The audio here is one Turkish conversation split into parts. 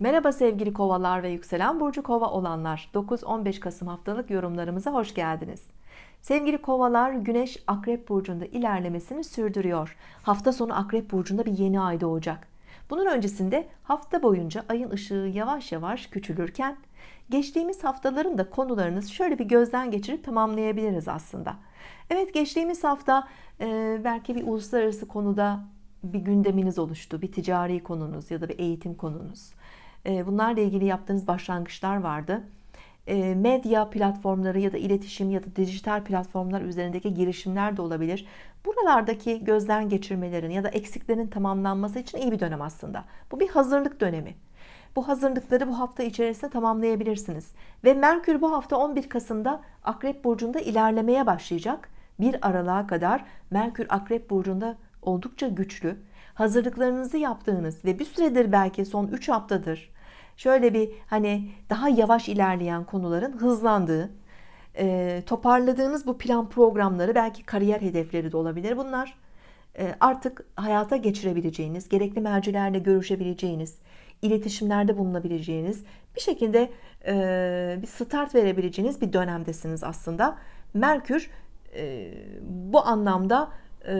Merhaba sevgili kovalar ve yükselen burcu kova olanlar. 9-15 Kasım haftalık yorumlarımıza hoş geldiniz. Sevgili kovalar güneş akrep burcunda ilerlemesini sürdürüyor. Hafta sonu akrep burcunda bir yeni ay doğacak. Bunun öncesinde hafta boyunca ayın ışığı yavaş yavaş küçülürken geçtiğimiz haftaların da konularınız şöyle bir gözden geçirip tamamlayabiliriz aslında. Evet geçtiğimiz hafta e, belki bir uluslararası konuda bir gündeminiz oluştu bir ticari konunuz ya da bir eğitim konunuz bunlarla ilgili yaptığınız başlangıçlar vardı. Ee, medya platformları ya da iletişim ya da dijital platformlar üzerindeki girişimler de olabilir. Buralardaki gözden geçirmelerin ya da eksiklerin tamamlanması için iyi bir dönem aslında. Bu bir hazırlık dönemi. Bu hazırlıkları bu hafta içerisinde tamamlayabilirsiniz. Ve Merkür bu hafta 11 Kasım'da Akrep Burcu'nda ilerlemeye başlayacak. Bir aralığa kadar Merkür Akrep Burcu'nda oldukça güçlü hazırlıklarınızı yaptığınız ve bir süredir belki son 3 haftadır şöyle bir hani daha yavaş ilerleyen konuların hızlandığı e, toparladığınız bu plan programları belki kariyer hedefleri de olabilir. Bunlar e, artık hayata geçirebileceğiniz gerekli mercilerle görüşebileceğiniz iletişimlerde bulunabileceğiniz bir şekilde e, bir start verebileceğiniz bir dönemdesiniz aslında. Merkür bu anlamda e,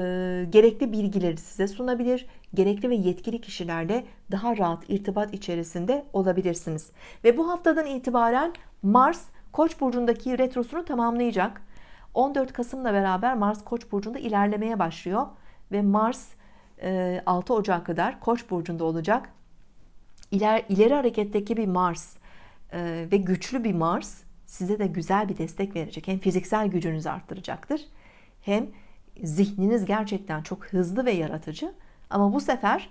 gerekli bilgileri size sunabilir. Gerekli ve yetkili kişilerle daha rahat irtibat içerisinde olabilirsiniz. Ve bu haftadan itibaren Mars Koç burcundaki retrosunu tamamlayacak. 14 Kasım'la beraber Mars Koç burcunda ilerlemeye başlıyor. Ve Mars 6 e, Ocak kadar Koç burcunda olacak. İler, ileri hareketteki bir Mars e, ve güçlü bir Mars size de güzel bir destek verecek. Hem fiziksel gücünüzü arttıracaktır hem zihniniz gerçekten çok hızlı ve yaratıcı. Ama bu sefer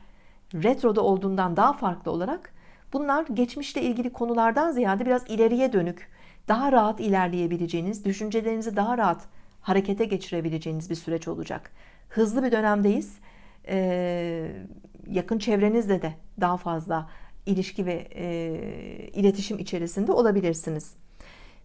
retroda olduğundan daha farklı olarak bunlar geçmişle ilgili konulardan ziyade biraz ileriye dönük daha rahat ilerleyebileceğiniz düşüncelerinizi daha rahat harekete geçirebileceğiniz bir süreç olacak. Hızlı bir dönemdeyiz. Ee, yakın çevrenizde de daha fazla ilişki ve e, iletişim içerisinde olabilirsiniz.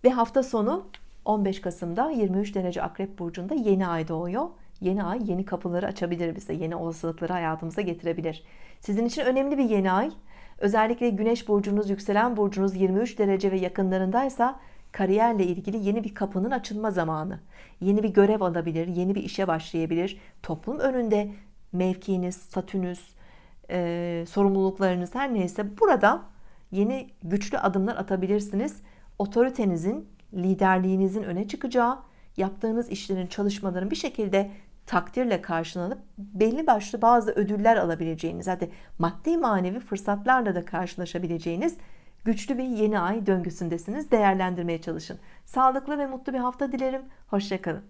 Ve hafta sonu 15 Kasım'da 23 derece akrep burcunda yeni ay doğuyor. Yeni ay yeni kapıları açabilir bize yeni olasılıkları hayatımıza getirebilir. Sizin için önemli bir yeni ay. Özellikle güneş burcunuz yükselen burcunuz 23 derece ve yakınlarındaysa kariyerle ilgili yeni bir kapının açılma zamanı. Yeni bir görev alabilir yeni bir işe başlayabilir. Toplum önünde mevkiniz statünüz e, sorumluluklarınız her neyse burada yeni güçlü adımlar atabilirsiniz. Otoritenizin liderliğinizin öne çıkacağı yaptığınız işlerin çalışmaların bir şekilde takdirle karşılanıp belli başlı bazı ödüller alabileceğiniz hadi maddi manevi fırsatlarla da karşılaşabileceğiniz güçlü bir yeni ay döngüsündesiniz. Değerlendirmeye çalışın. Sağlıklı ve mutlu bir hafta dilerim. Hoşçakalın